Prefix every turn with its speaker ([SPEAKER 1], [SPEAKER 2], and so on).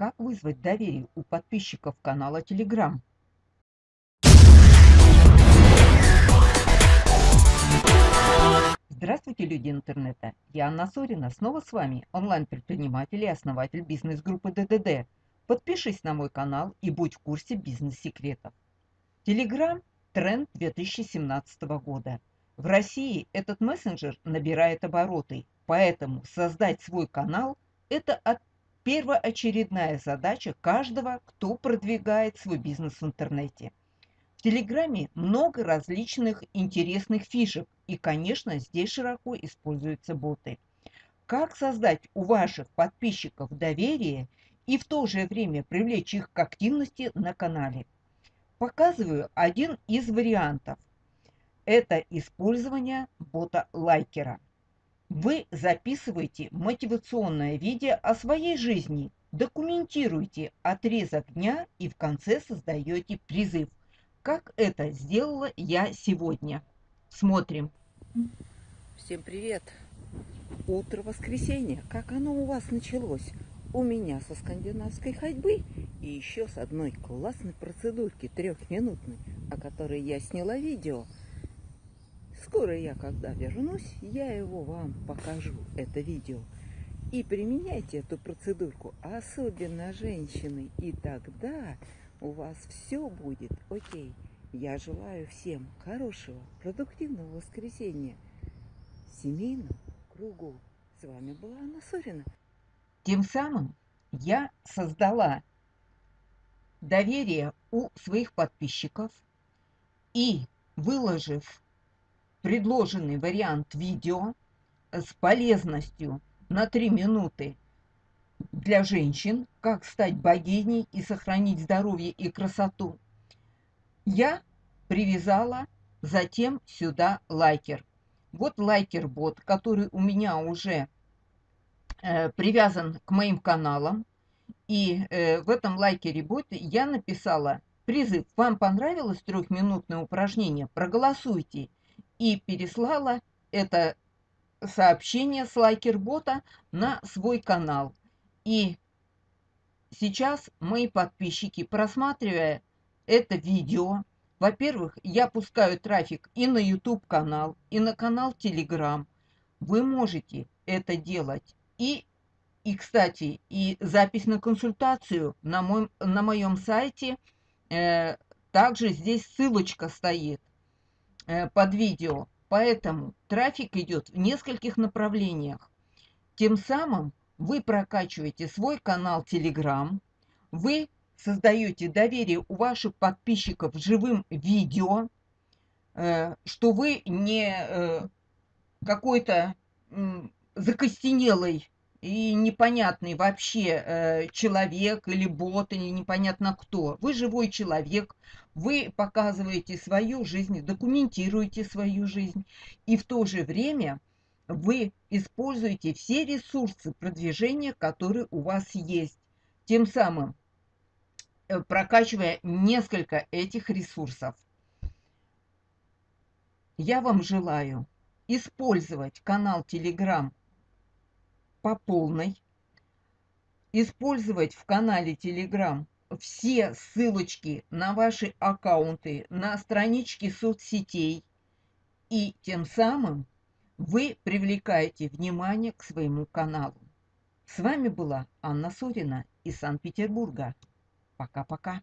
[SPEAKER 1] как вызвать доверие у подписчиков канала Telegram. Здравствуйте, люди интернета! Я Анна Сорина, снова с вами, онлайн-предприниматель и основатель бизнес-группы ДДД. Подпишись на мой канал и будь в курсе бизнес-секретов. Telegram – тренд 2017 года. В России этот мессенджер набирает обороты, поэтому создать свой канал – это первоочередная задача каждого, кто продвигает свой бизнес в интернете. В Телеграме много различных интересных фишек, и, конечно, здесь широко используются боты. Как создать у ваших подписчиков доверие и в то же время привлечь их к активности на канале? Показываю один из вариантов. Это использование бота лайкера. Вы записываете мотивационное видео о своей жизни, документируете отрезок дня и в конце создаете призыв как это сделала я сегодня. Смотрим.
[SPEAKER 2] Всем привет! Утро воскресенья. Как оно у вас началось? У меня со скандинавской ходьбы и еще с одной классной процедурки трехминутной, о которой я сняла видео. Скоро я, когда вернусь, я его вам покажу, это видео. И применяйте эту процедурку, особенно женщины, и тогда у вас все будет окей. Я желаю всем хорошего, продуктивного воскресенья, семейном кругу. С вами была Анна Сорина.
[SPEAKER 1] Тем самым я создала доверие у своих подписчиков и, выложив предложенный вариант видео с полезностью на 3 минуты для женщин, как стать богиней и сохранить здоровье и красоту, я привязала затем сюда лайкер. Вот лайкер-бот, который у меня уже э, привязан к моим каналам. И э, в этом лайкере-боте я написала призыв «Вам понравилось трехминутное упражнение? Проголосуйте!» И переслала это сообщение с лайкер-бота на свой канал. И сейчас мои подписчики, просматривая это видео, во-первых, я пускаю трафик и на YouTube канал, и на канал Telegram. Вы можете это делать. И, и кстати, и запись на консультацию на, мой, на моем сайте. Э, также здесь ссылочка стоит под видео. Поэтому трафик идет в нескольких направлениях. Тем самым вы прокачиваете свой канал Telegram, вы создаете доверие у ваших подписчиков живым видео, э, что вы не э, какой-то закостенелый и непонятный вообще э, человек или бот, или непонятно кто. Вы живой человек, вы показываете свою жизнь, документируете свою жизнь, и в то же время вы используете все ресурсы продвижения, которые у вас есть. Тем самым э, прокачивая несколько этих ресурсов. Я вам желаю использовать канал Telegram по полной, использовать в канале Telegram все ссылочки на ваши аккаунты, на странички соцсетей, и тем самым вы привлекаете внимание к своему каналу. С вами была Анна Сорина из Санкт-Петербурга. Пока-пока.